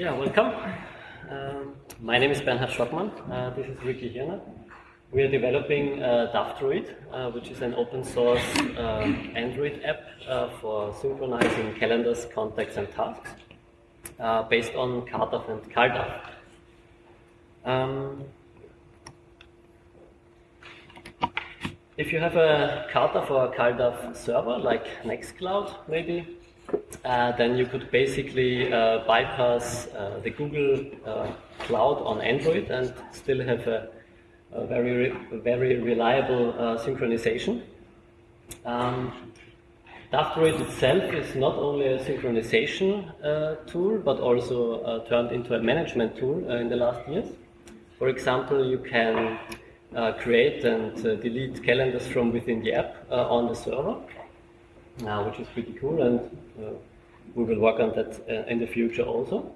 Yeah, welcome. Um, my name is Bernhard Stockmann. Uh, this is Ricki Hirner. We are developing uh, uh, which is an open source um, Android app uh, for synchronizing calendars, contacts, and tasks uh, based on CardDAV and CalDAV. Um, if you have a CardDAV or a server, like Nextcloud maybe, uh, then you could basically uh, bypass uh, the Google uh, Cloud on Android and still have a, a very, re very reliable uh, synchronization. Um, DAVdroid itself is not only a synchronization uh, tool, but also turned into a management tool in the last years. For example, you can create and delete calendars from within the app on the server uh, which is pretty cool, and uh, we will work on that uh, in the future also.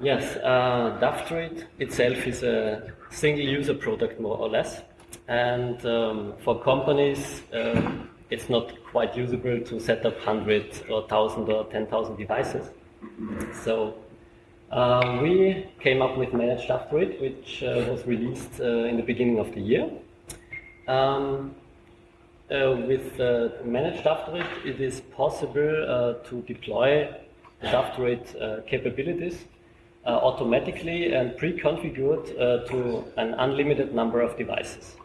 Yes, uh, DAVdroid itself is a single user product more or less, and um, for companies uh, it's not quite usable to set up 100 or 1000 or 10,000 devices. So uh, we came up with Managed DAVdroid, which uh, was released uh, in the beginning of the year. Um, uh, with uh, managed DAVdroid, it is possible uh, to deploy DAVdroid uh, capabilities uh, automatically and pre-configured to an unlimited number of devices,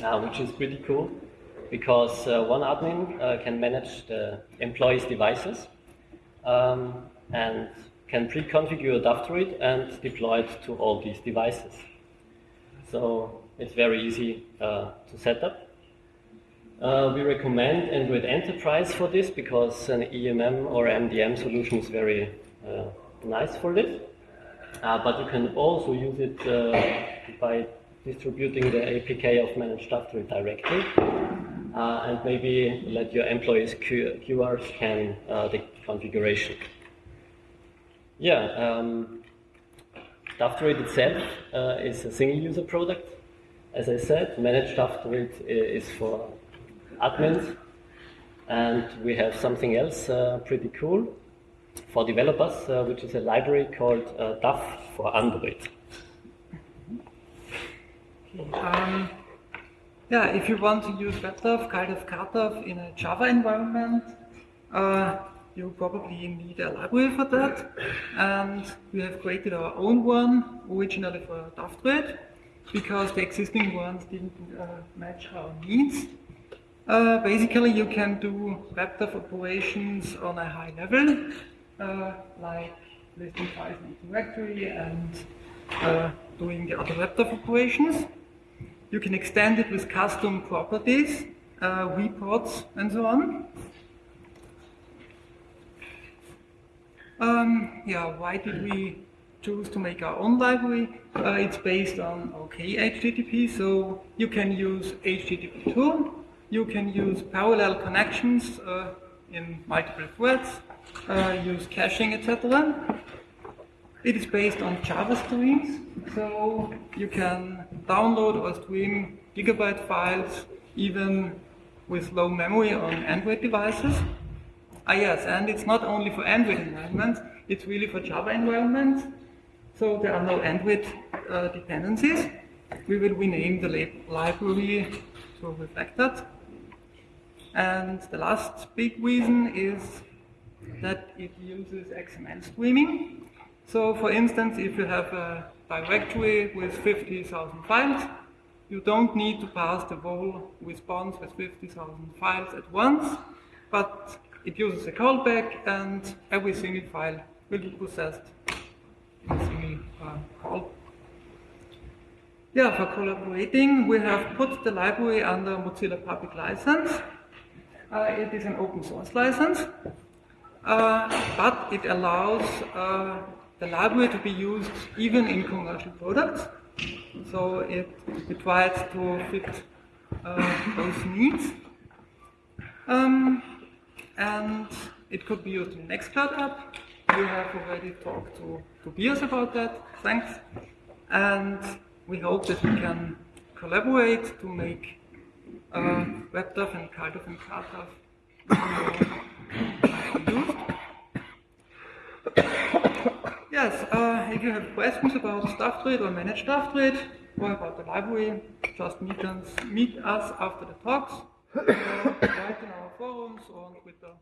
which is pretty cool because one admin can manage the employees' devices um, and can pre-configure DAVdroid and deploy it to all these devices. So it's very easy to set up. Uh, we recommend Android Enterprise for this because an EMM or MDM solution is very uh, nice for this. Uh, but you can also use it uh, by distributing the APK of Managed DAVdroid directly. Uh, and maybe let your employees QR scan uh, the configuration. Yeah, um, DAVdroid itself is a single user product. As I said, Managed DAVdroid is for admins. And we have something else uh, pretty cool for developers, uh, which is a library called uh, DAV for Android. Um, yeah, if you want to use WebDAV, CalDAV, CardDAV in a Java environment, uh, you probably need a library for that. And we have created our own one, originally for DAVdroid, because the existing ones didn't uh, match our needs. Uh, basically, you can do WebDAV operations on a high level, uh, like listing files in directory and uh, doing the other WebDAV operations. You can extend it with custom properties, uh, reports, and so on. Um, yeah, why did we choose to make our own library? Uh, it's based on OK HTTP, so you can use HTTP2 you can use parallel connections uh, in multiple threads, uh, use caching, etc. It is based on Java streams, so you can download or stream gigabyte files even with low memory on Android devices. Ah yes, and it's not only for Android environments, it's really for Java environments. So there are no Android uh, dependencies. We will rename the library to reflect that. And the last big reason is that it uses XML streaming. So for instance, if you have a directory with 50,000 files, you don't need to pass the whole response with 50,000 files at once, but it uses a callback and every single file will be processed in a single uh, call. Yeah, for collaborating, we have put the library under Mozilla Public License. Uh, it is an open source license, uh, but it allows uh, the library to be used even in commercial products. So it, it tries to fit those needs. Um, and it could be used in Nextcloud app. We have already talked to Tobias about that, thanks. And we hope that we can collaborate to make uh, WebDAV and CardDAV and CalDAV yes, uh, if you have questions about DAVdroid or manage DAVdroid or about the library, just meet us, meet us after the talks, uh, in our forums or on Twitter.